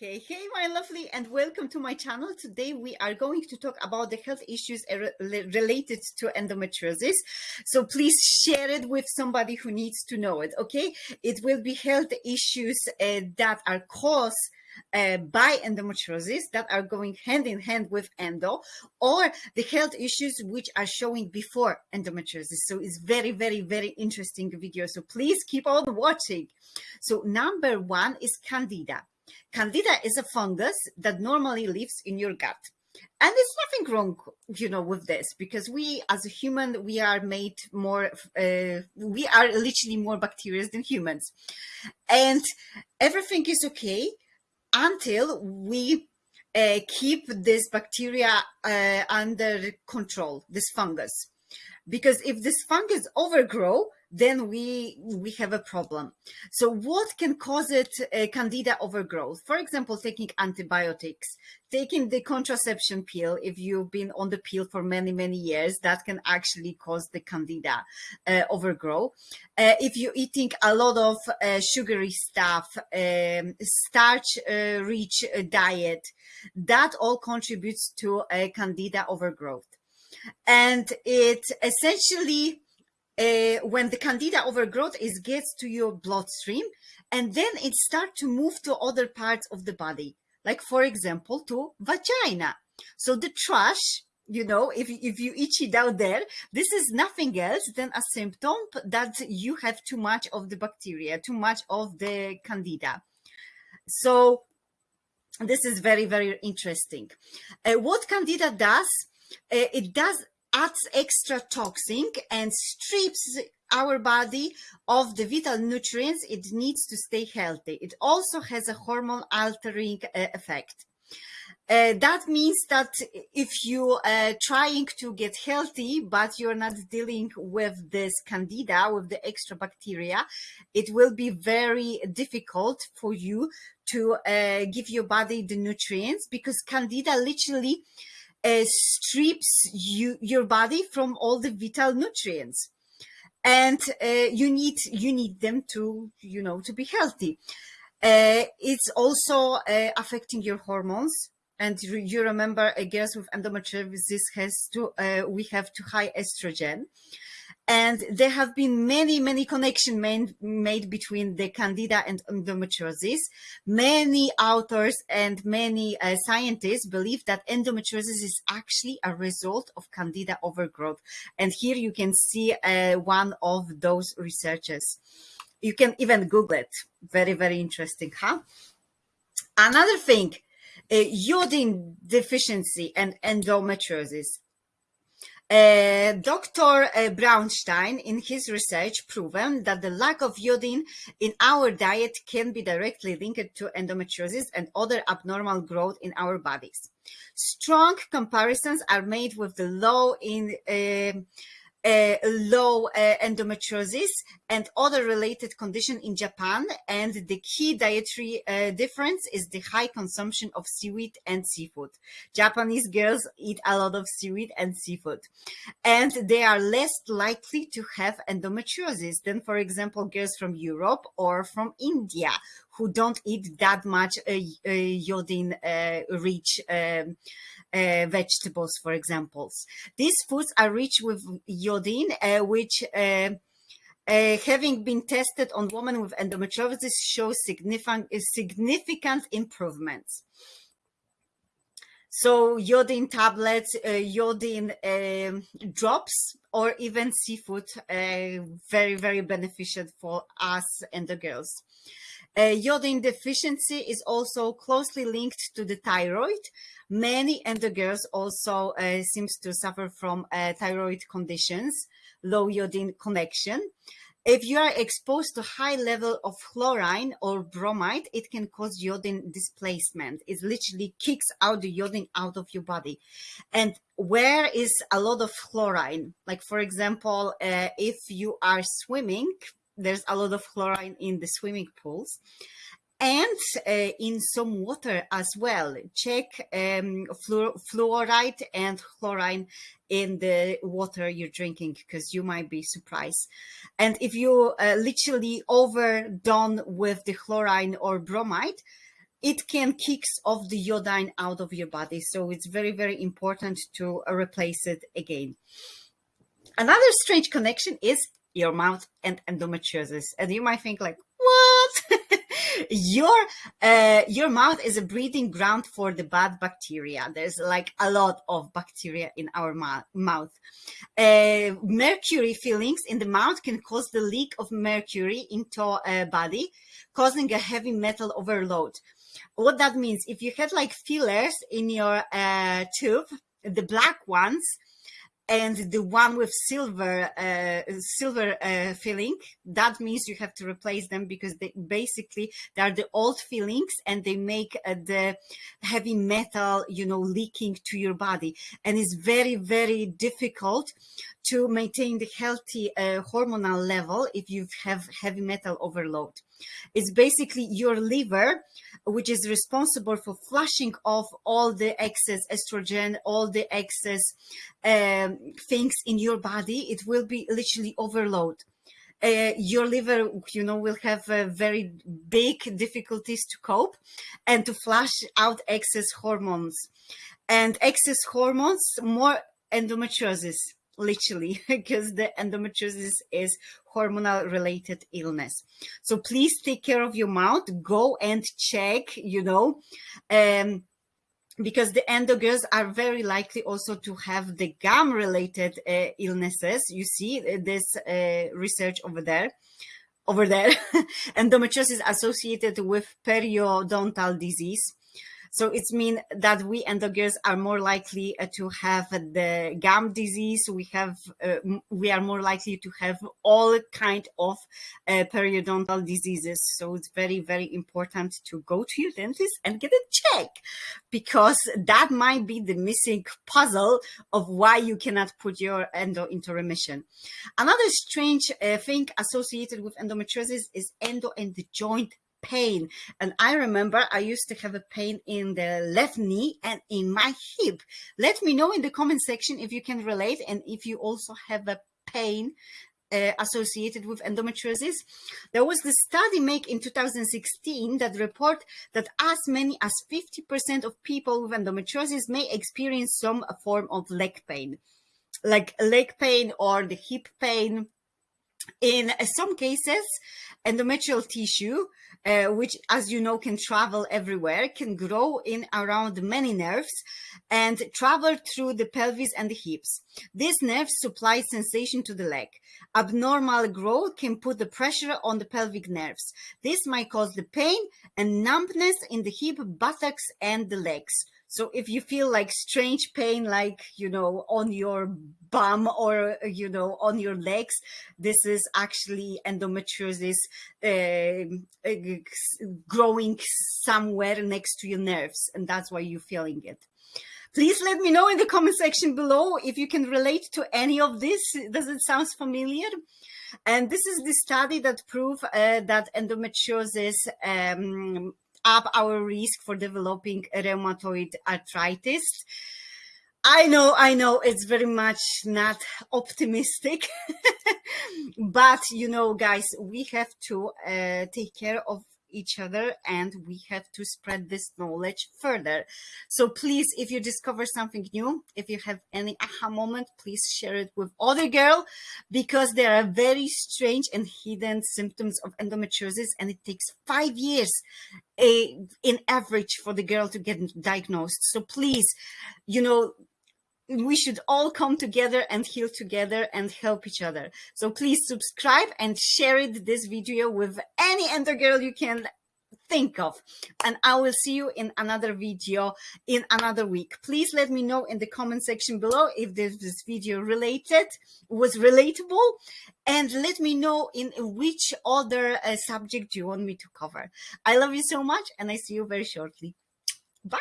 Hey, hey, my lovely, and welcome to my channel. Today we are going to talk about the health issues related to endometriosis. So please share it with somebody who needs to know it, okay? It will be health issues uh, that are caused uh, by endometriosis that are going hand in hand with endo or the health issues which are showing before endometriosis. So it's very, very, very interesting video. So please keep on watching. So number one is candida. Candida is a fungus that normally lives in your gut. And there's nothing wrong, you know, with this because we, as a human, we are made more, uh, we are literally more bacteria than humans. And everything is okay until we uh, keep this bacteria uh, under control, this fungus. Because if this fungus overgrow, then we we have a problem. So what can cause it uh, candida overgrowth? For example, taking antibiotics, taking the contraception pill, if you've been on the pill for many, many years, that can actually cause the candida uh, overgrow. Uh, if you're eating a lot of uh, sugary stuff, um, starch-rich uh, uh, diet, that all contributes to a candida overgrowth. And it essentially uh, when the candida overgrowth is gets to your bloodstream and then it start to move to other parts of the body like for example to vagina. So the thrush you know if, if you itchy down there this is nothing else than a symptom that you have too much of the bacteria too much of the candida. So this is very very interesting. Uh, what candida does uh, it does adds extra toxin and strips our body of the vital nutrients it needs to stay healthy. It also has a hormone altering uh, effect. Uh, that means that if you are uh, trying to get healthy, but you're not dealing with this candida, with the extra bacteria, it will be very difficult for you to uh, give your body the nutrients because candida literally uh, strips you your body from all the vital nutrients. And uh, you need you need them to you know to be healthy. Uh, it's also uh, affecting your hormones. And you remember uh, girls with endometriosis has to uh, we have too high estrogen and there have been many, many connections made, made between the candida and endometriosis. Many authors and many uh, scientists believe that endometriosis is actually a result of candida overgrowth. And here you can see uh, one of those researchers. You can even Google it. Very, very interesting, huh? Another thing, uh, iodine deficiency and endometriosis. Uh, Dr. Uh, Brownstein, in his research, proven that the lack of iodine in our diet can be directly linked to endometriosis and other abnormal growth in our bodies. Strong comparisons are made with the low in uh, low uh, endometriosis and other related condition in Japan. And the key dietary uh, difference is the high consumption of seaweed and seafood. Japanese girls eat a lot of seaweed and seafood. And they are less likely to have endometriosis than, for example, girls from Europe or from India who don't eat that much uh, uh, iodine uh, rich um, uh, vegetables, for examples. These foods are rich with iodine, uh, which uh, uh, having been tested on women with endometriosis shows significant, significant improvements. So iodine tablets, uh, iodine um, drops, or even seafood, uh, very, very beneficial for us and the girls. Uh, iodine deficiency is also closely linked to the thyroid. Many endo girls also uh, seems to suffer from uh, thyroid conditions, low iodine connection. If you are exposed to high level of chlorine or bromide, it can cause iodine displacement. It literally kicks out the iodine out of your body. And where is a lot of chlorine? Like, for example, uh, if you are swimming, there's a lot of chlorine in the swimming pools and uh, in some water as well. Check um, fluor fluoride and chlorine in the water you're drinking because you might be surprised. And if you uh, literally overdone with the chlorine or bromide, it can kicks off the iodine out of your body. So it's very, very important to replace it again. Another strange connection is your mouth and endometriosis. And you might think like, what? your uh, your mouth is a breeding ground for the bad bacteria. There's like a lot of bacteria in our mouth. Uh, mercury fillings in the mouth can cause the leak of mercury into a body, causing a heavy metal overload. What that means, if you had like fillers in your uh, tube, the black ones, and the one with silver uh, silver uh, filling that means you have to replace them because they basically they are the old fillings and they make uh, the heavy metal you know leaking to your body. And it's very very difficult to maintain the healthy uh, hormonal level if you have heavy metal overload it's basically your liver which is responsible for flushing off all the excess estrogen, all the excess um, things in your body. It will be literally overload. Uh, your liver, you know, will have uh, very big difficulties to cope and to flush out excess hormones. And excess hormones, more endometriosis literally because the endometriosis is hormonal related illness. So please take care of your mouth. Go and check you know um because the endo girls are very likely also to have the gum related uh, illnesses. You see uh, this uh, research over there over there. Endometriosis associated with periodontal disease so it's mean that we and the endogirls are more likely uh, to have the gum disease. We have uh, we are more likely to have all kind of uh, periodontal diseases. So it's very very important to go to your dentist and get a check because that might be the missing puzzle of why you cannot put your endo into remission. Another strange uh, thing associated with endometriosis is endo and the joint pain. And I remember I used to have a pain in the left knee and in my hip. Let me know in the comment section if you can relate and if you also have a pain uh, associated with endometriosis. There was the study made in 2016 that report that as many as 50% of people with endometriosis may experience some form of leg pain, like leg pain or the hip pain. In some cases, endometrial tissue uh, which, as you know, can travel everywhere, can grow in around many nerves and travel through the pelvis and the hips. These nerves supply sensation to the leg. Abnormal growth can put the pressure on the pelvic nerves. This might cause the pain and numbness in the hip, buttocks, and the legs. So if you feel like strange pain, like, you know, on your bum or, you know, on your legs, this is actually endometriosis uh, growing somewhere next to your nerves. And that's why you're feeling it. Please let me know in the comment section below if you can relate to any of this. Does it sound familiar? And this is the study that prove uh, that endometriosis um, up our risk for developing rheumatoid arthritis. I know, I know it's very much not optimistic, but you know, guys, we have to uh, take care of each other and we have to spread this knowledge further. So please, if you discover something new, if you have any aha moment, please share it with other girl because there are very strange and hidden symptoms of endometriosis and it takes five years a, in average for the girl to get diagnosed. So please, you know, we should all come together and heal together and help each other. So please subscribe and share it, this video with any endo girl you can think of. And i will see you in another video in another week. Please let me know in the comment section below if this, this video related was relatable. And let me know in which other uh, subject you want me to cover. I love you so much and i see you very shortly. Bye